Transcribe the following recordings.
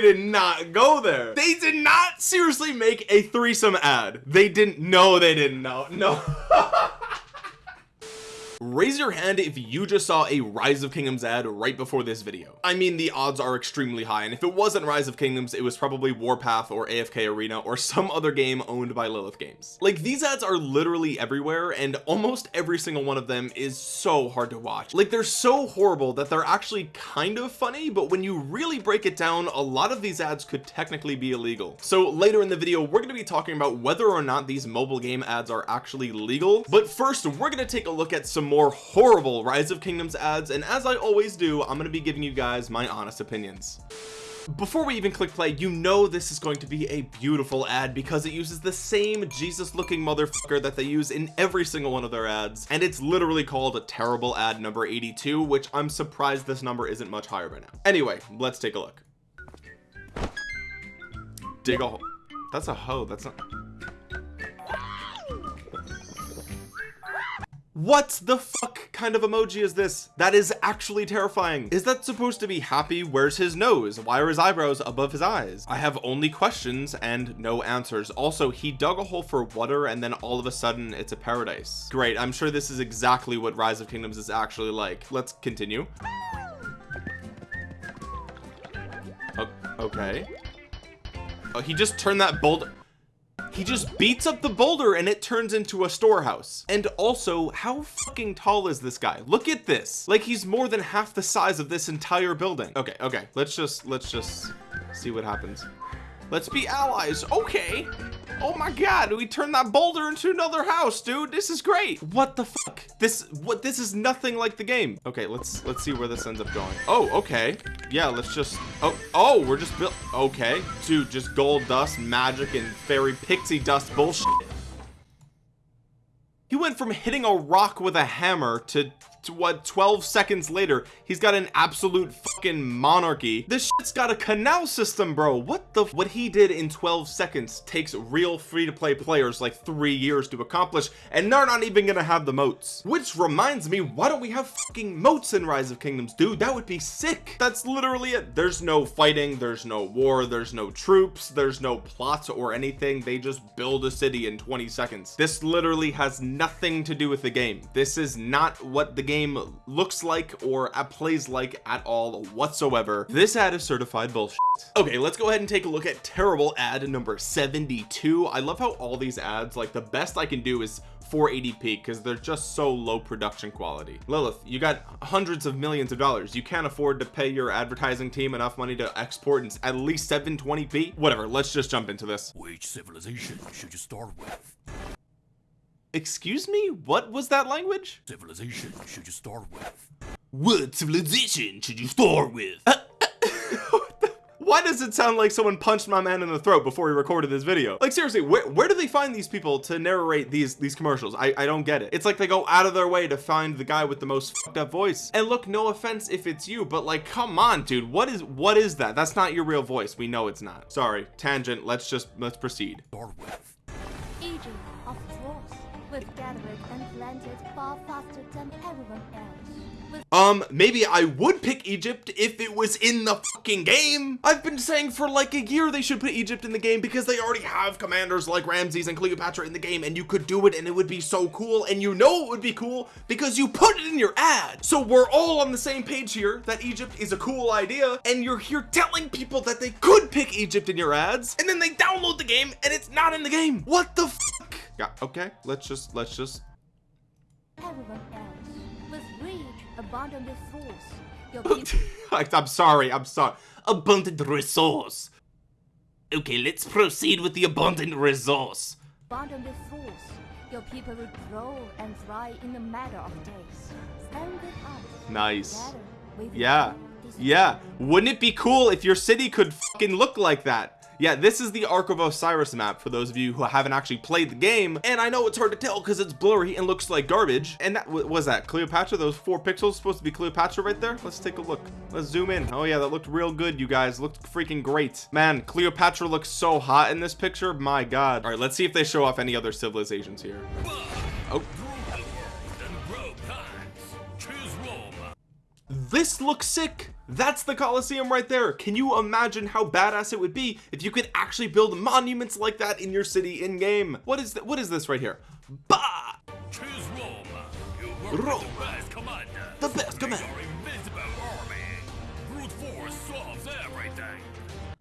they did not go there. They did not seriously make a threesome ad. They didn't know they didn't know no raise your hand if you just saw a rise of kingdoms ad right before this video. I mean the odds are extremely high and if it wasn't rise of kingdoms it was probably warpath or afk arena or some other game owned by lilith games. Like these ads are literally everywhere and almost every single one of them is so hard to watch. Like they're so horrible that they're actually kind of funny but when you really break it down a lot of these ads could technically be illegal. So later in the video we're going to be talking about whether or not these mobile game ads are actually legal. But first we're going to take a look at some more horrible rise of kingdoms ads and as I always do I'm going to be giving you guys my honest opinions. Before we even click play you know this is going to be a beautiful ad because it uses the same Jesus looking motherfucker that they use in every single one of their ads and it's literally called a terrible ad number 82 which I'm surprised this number isn't much higher by now. Anyway let's take a look. Dig a hole. That's a hoe that's not what the fuck kind of emoji is this? That is actually terrifying. Is that supposed to be happy? Where's his nose? Why are his eyebrows above his eyes? I have only questions and no answers. Also he dug a hole for water and then all of a sudden it's a paradise. Great I'm sure this is exactly what rise of kingdoms is actually like. Let's continue. Okay. Oh he just turned that boulder he just beats up the boulder and it turns into a storehouse. And also how fucking tall is this guy? Look at this. Like he's more than half the size of this entire building. Okay okay. Let's just let's just see what happens. Let's be allies. Okay oh my god we turned that boulder into another house dude. This is great. What the fuck? This what this is nothing like the game. Okay let's let's see where this ends up going. Oh okay. Yeah let's just oh oh we're just built okay. Dude just gold dust magic and fairy pixie dust bullshit. He went from hitting a rock with a hammer to to what 12 seconds later he's got an absolute fucking monarchy. This shit's got a canal system bro. What the what he did in 12 seconds takes real free-to-play players like three years to accomplish and they're not even gonna have the moats. Which reminds me why don't we have fucking moats in rise of kingdoms dude? That would be sick. That's literally it. There's no fighting there's no war there's no troops there's no plots or anything. They just build a city in 20 seconds. This literally has nothing to do with the game. This is not what the game looks like or plays like at all whatsoever. This ad is certified bullshit. Okay let's go ahead and take a look at terrible ad number 72 I love how all these ads like the best I can do is 480p because they're just so low production quality. Lilith you got hundreds of millions of dollars. You can't afford to pay your advertising team enough money to export in at least 720p whatever let's just jump into this. Which civilization should you start with excuse me what was that language? Civilization should you start with. What civilization should you start with? Uh, why does it sound like someone punched my man in the throat before he recorded this video? Like seriously where, where do they find these people to narrate these these commercials? I, I don't get it. It's like they go out of their way to find the guy with the most fucked up voice. And look no offense if it's you but like come on dude. What is what is that? That's not your real voice. We know it's not. Sorry. Tangent. Let's just let's proceed with gathered and planted far faster than everyone else. Um maybe I would pick Egypt if it was in the fucking game. I've been saying for like a year they should put Egypt in the game because they already have commanders like Ramses and Cleopatra in the game and you could do it and it would be so cool and you know it would be cool because you put it in your ad. So we're all on the same page here that Egypt is a cool idea and you're here telling people that they could pick Egypt in your ads and then they download the game and it's not in the game. What the fuck yeah okay let's just let's just. Everyone else. With resource, your people I'm sorry I'm sorry. Abundant resource. Okay let's proceed with the abundant resource. Abundant resource, your people will grow and thrive in a matter of days. Stand with us. nice. Together, yeah yeah. Wouldn't it be cool if your city could fucking look like that yeah this is the ark of osiris map for those of you who haven't actually played the game and i know it's hard to tell because it's blurry and looks like garbage. And that was that cleopatra? Those four pixels supposed to be cleopatra right there? Let's take a look. Let's zoom in. Oh yeah that looked real good you guys. Looked freaking great. Man cleopatra looks so hot in this picture. My god. All right let's see if they show off any other civilizations here. Oh. This looks sick that's the Coliseum right there can you imagine how badass it would be if you could actually build monuments like that in your city in game what is that what is this right here bah Choose Roma. You work Roma. the best commander. The best commander. Your army. Brute force solves everything.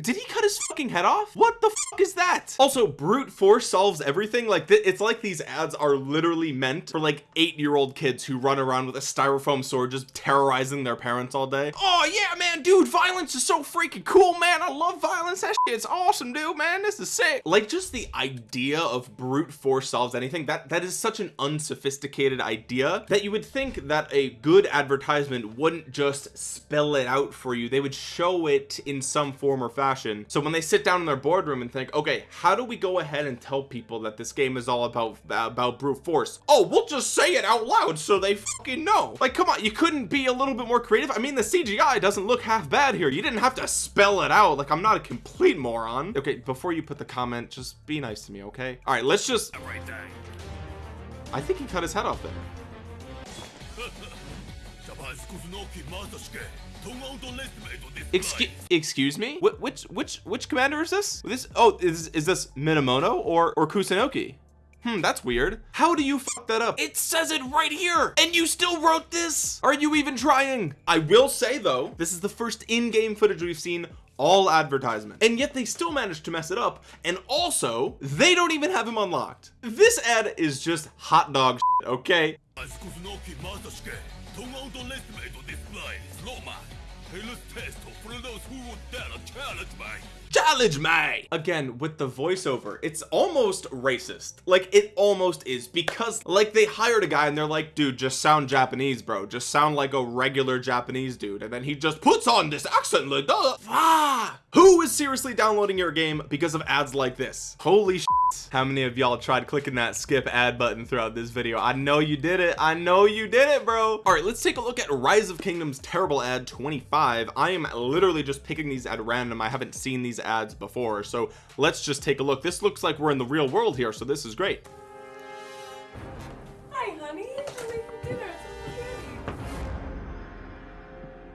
Did he cut his fucking head off? What the fuck is that? Also, brute force solves everything. Like, it's like these ads are literally meant for like eight year old kids who run around with a styrofoam sword just terrorizing their parents all day. Oh, yeah, man, dude, violence is so freaking cool, man. I love violence. That shit's awesome, dude, man. This is sick. Like, just the idea of brute force solves anything, that, that is such an unsophisticated idea that you would think that a good advertisement wouldn't just spell it out for you. They would show it in some form or fashion. So when they sit down in their boardroom and think, okay, how do we go ahead and tell people that this game is all about about brute force? Oh, we'll just say it out loud so they fucking know. Like, come on, you couldn't be a little bit more creative. I mean, the CGI doesn't look half bad here. You didn't have to spell it out. Like, I'm not a complete moron. Okay, before you put the comment, just be nice to me, okay? All right, let's just. I think he cut his head off there. Excuse, excuse me. Wh which which which commander is this? This oh is is this Minamoto or or Kusunoki? Hmm, that's weird. How do you fuck that up? It says it right here, and you still wrote this. Are you even trying? I will say though, this is the first in-game footage we've seen all advertisement and yet they still managed to mess it up and also they don't even have him unlocked this ad is just hot dog shit, okay don't underestimate this man, Roma. Hell's test for those who would dare challenge me. Challenge me! Again, with the voiceover, it's almost racist. Like, it almost is because, like, they hired a guy and they're like, dude, just sound Japanese, bro. Just sound like a regular Japanese dude. And then he just puts on this accent like, duh. Ah! Who is seriously downloading your game because of ads like this? Holy sh how many of y'all tried clicking that skip ad button throughout this video i know you did it i know you did it bro all right let's take a look at rise of kingdoms terrible ad 25 i am literally just picking these at random i haven't seen these ads before so let's just take a look this looks like we're in the real world here so this is great Hi, honey. We're making dinner.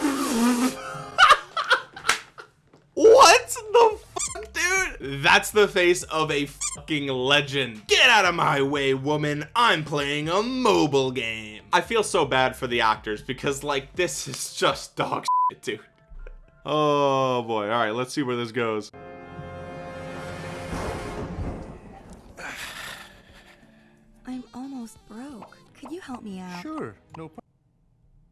It's spaghetti. What the? That's the face of a fucking legend. Get out of my way, woman. I'm playing a mobile game. I feel so bad for the actors because, like, this is just dog shit, dude. Oh boy. All right, let's see where this goes. I'm almost broke. Could you help me out? Sure, no problem.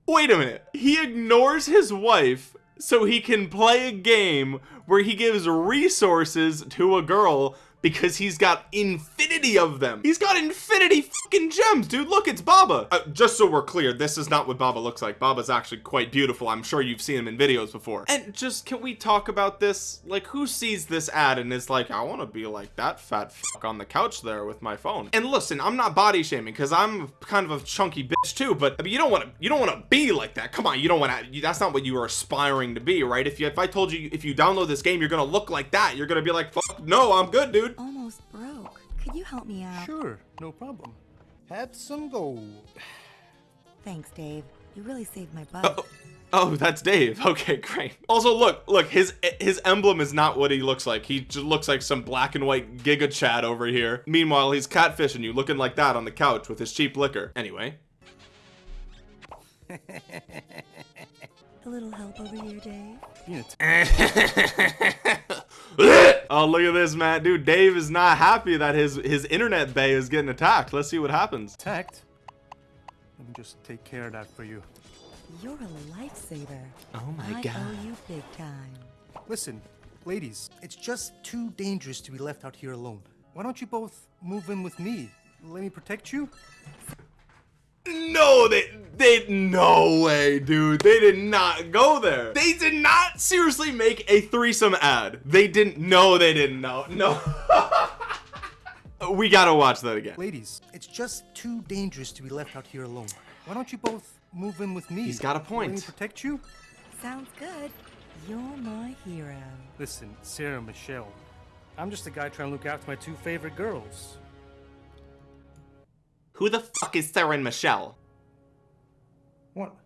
Wait a minute. He ignores his wife so he can play a game where he gives resources to a girl because he's got infinity of them. He's got infinity fucking gems, dude. Look, it's Baba. Uh, just so we're clear, this is not what Baba looks like. Baba's actually quite beautiful. I'm sure you've seen him in videos before. And just, can we talk about this? Like, who sees this ad and is like, I want to be like that fat fuck on the couch there with my phone? And listen, I'm not body shaming because I'm kind of a chunky bitch too, but I mean, you don't want to, you don't want to be like that. Come on, you don't want to, that's not what you are aspiring to be, right? If you, if I told you, if you download this game, you're to look like that. You're to be like, fuck, no, I'm good, dude. Almost broke. Could you help me out? Sure, no problem. Have some gold. Thanks, Dave. You really saved my butt. Oh, oh, that's Dave. Okay, great. Also, look, look, his his emblem is not what he looks like. He just looks like some black and white Giga Chad over here. Meanwhile, he's catfishing you, looking like that on the couch with his cheap liquor. Anyway, A little help over here, Dave? You know, t- oh, look at this, man, dude. Dave is not happy that his his internet bay is getting attacked. Let's see what happens. tact. Let me just take care of that for you. You're a lifesaver. Oh my I God. owe you big time. Listen, ladies, it's just too dangerous to be left out here alone. Why don't you both move in with me? Let me protect you? No, they they no way, dude. They did not go there. They did not seriously make a threesome ad. They didn't no, they didn't know. No. we gotta watch that again. Ladies, it's just too dangerous to be left out here alone. Why don't you both move in with me? He's got a Let me point. protect you? Sounds good. You're my hero. Listen, Sarah Michelle. I'm just a guy trying to look after my two favorite girls. Who the fuck is Sarah and Michelle? What?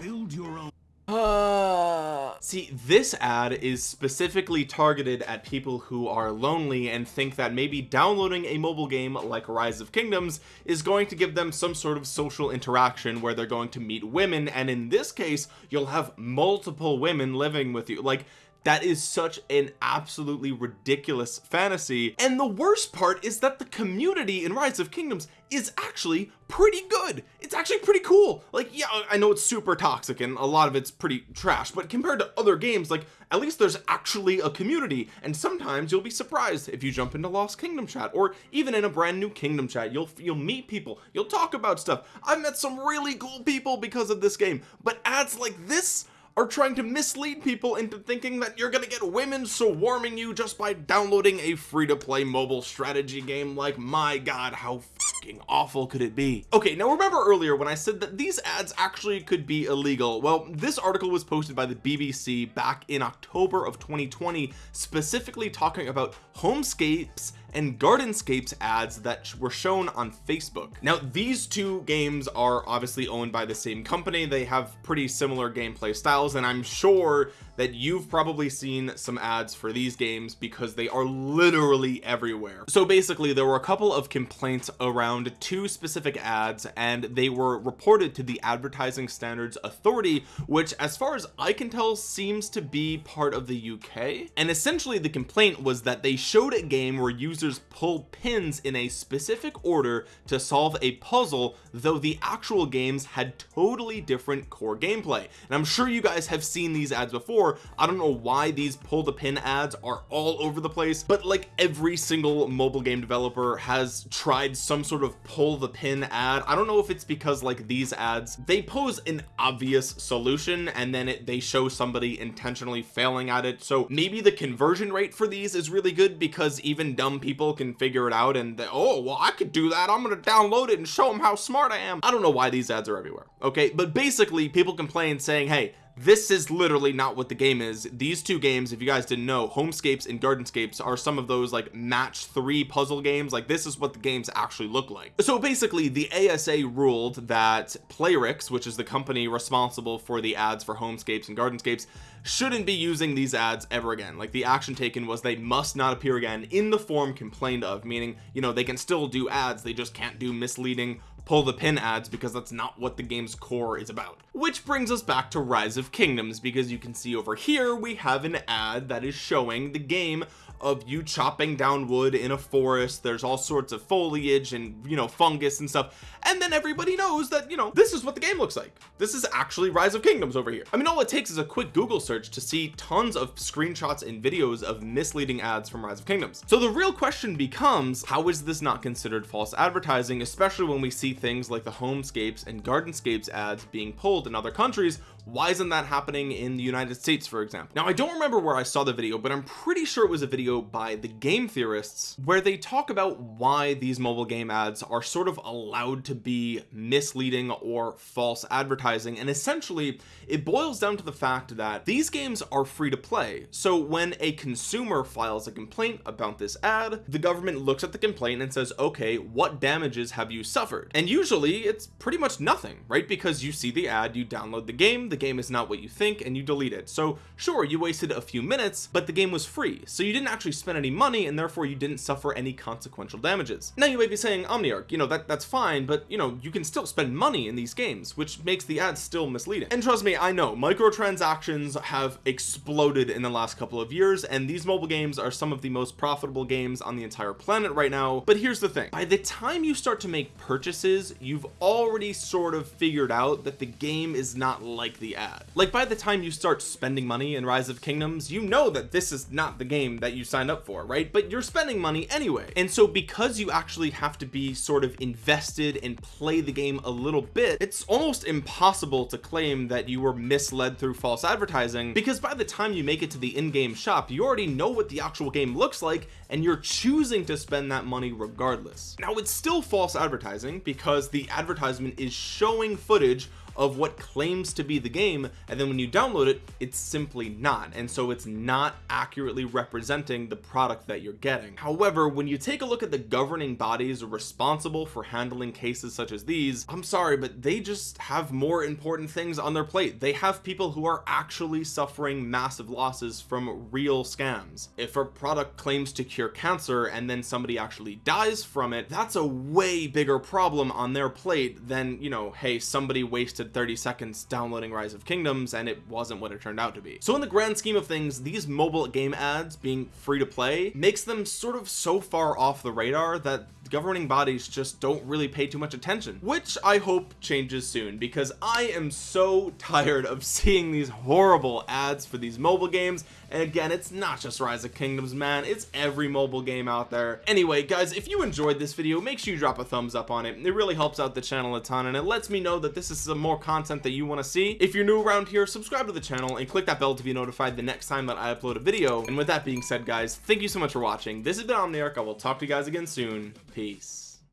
Build your own. Uh, see, this ad is specifically targeted at people who are lonely and think that maybe downloading a mobile game like Rise of Kingdoms is going to give them some sort of social interaction where they're going to meet women and in this case you'll have multiple women living with you like that is such an absolutely ridiculous fantasy. And the worst part is that the community in rise of kingdoms is actually pretty good. It's actually pretty cool. Like yeah I know it's super toxic and a lot of it's pretty trash but compared to other games like at least there's actually a community. And sometimes you'll be surprised if you jump into lost kingdom chat or even in a brand new kingdom chat. You'll you'll meet people. You'll talk about stuff. I've met some really cool people because of this game. But ads like this are trying to mislead people into thinking that you're gonna get women swarming you just by downloading a free-to-play mobile strategy game? Like my god how fucking awful could it be? Okay now remember earlier when I said that these ads actually could be illegal? Well this article was posted by the BBC back in October of 2020 specifically talking about homescapes and gardenscapes ads that were shown on Facebook. Now these two games are obviously owned by the same company. They have pretty similar gameplay styles and I'm sure that you've probably seen some ads for these games because they are literally everywhere. So basically there were a couple of complaints around two specific ads and they were reported to the advertising standards authority which as far as I can tell seems to be part of the UK and essentially the complaint was that they showed a game where users pull pins in a specific order to solve a puzzle though the actual games had totally different core gameplay. And I'm sure you guys have seen these ads before before. I don't know why these pull the pin ads are all over the place but like every single mobile game developer has tried some sort of pull the pin ad. I don't know if it's because like these ads they pose an obvious solution and then it, they show somebody intentionally failing at it. So maybe the conversion rate for these is really good because even dumb people can figure it out and they, oh well I could do that. I'm gonna download it and show them how smart I am. I don't know why these ads are everywhere okay? But basically people complain saying hey this is literally not what the game is. These two games if you guys didn't know homescapes and gardenscapes are some of those like match three puzzle games. Like this is what the games actually look like. So basically the ASA ruled that Playrix which is the company responsible for the ads for homescapes and gardenscapes shouldn't be using these ads ever again. Like the action taken was they must not appear again in the form complained of meaning you know they can still do ads they just can't do misleading pull the pin ads because that's not what the game's core is about. Which brings us back to rise of kingdoms because you can see over here we have an ad that is showing the game of you chopping down wood in a forest. There's all sorts of foliage and you know fungus and stuff and then everybody knows that you know this is what the game looks like. This is actually rise of kingdoms over here. I mean all it takes is a quick google search to see tons of screenshots and videos of misleading ads from rise of kingdoms. So the real question becomes how is this not considered false advertising especially when we see things like the homescapes and gardenscapes ads being pulled in other countries? Why isn't that happening in the United States for example? Now I don't remember where I saw the video but I'm pretty sure it was a video by the game theorists where they talk about why these mobile game ads are sort of allowed to be misleading or false advertising. And essentially it boils down to the fact that these games are free to play. So when a consumer files a complaint about this ad the government looks at the complaint and says okay what damages have you suffered? And usually it's pretty much nothing right? Because you see the ad you download the game the game is not what you think and you delete it. So sure you wasted a few minutes but the game was free. So you didn't actually spend any money and therefore you didn't suffer any consequential damages. Now you may be saying Omniarch you know that that's fine but you know you can still spend money in these games which makes the ads still misleading. And trust me I know microtransactions have exploded in the last couple of years and these mobile games are some of the most profitable games on the entire planet right now. But here's the thing. By the time you start to make purchases you've already sort of figured out that the game is not like the ad. Like by the time you start spending money in rise of kingdoms you know that this is not the game that you signed up for right? But you're spending money anyway. And so because you actually have to be sort of invested and play the game a little bit it's almost impossible to claim that you were misled through false advertising because by the time you make it to the in-game shop you already know what the actual game looks like and you're choosing to spend that money regardless. Now it's still false advertising because the advertisement is showing footage of what claims to be the game and then when you download it it's simply not. And so it's not accurately representing the product that you're getting. However when you take a look at the governing bodies responsible for handling cases such as these I'm sorry but they just have more important things on their plate. They have people who are actually suffering massive losses from real scams. If a product claims to cure cancer and then somebody actually dies from it that's a way bigger problem on their plate than you know hey somebody wasted 30 seconds downloading rise of kingdoms and it wasn't what it turned out to be. So in the grand scheme of things these mobile game ads being free to play makes them sort of so far off the radar that governing bodies just don't really pay too much attention which I hope changes soon because I am so tired of seeing these horrible ads for these mobile games. And again it's not just rise of kingdoms man. It's every mobile game out there. Anyway guys if you enjoyed this video make sure you drop a thumbs up on it. It really helps out the channel a ton and it lets me know that this is some more content that you want to see. If you're new around here subscribe to the channel and click that bell to be notified the next time that I upload a video. And with that being said guys thank you so much for watching. This has been Omniarch. I will talk to you guys again soon peace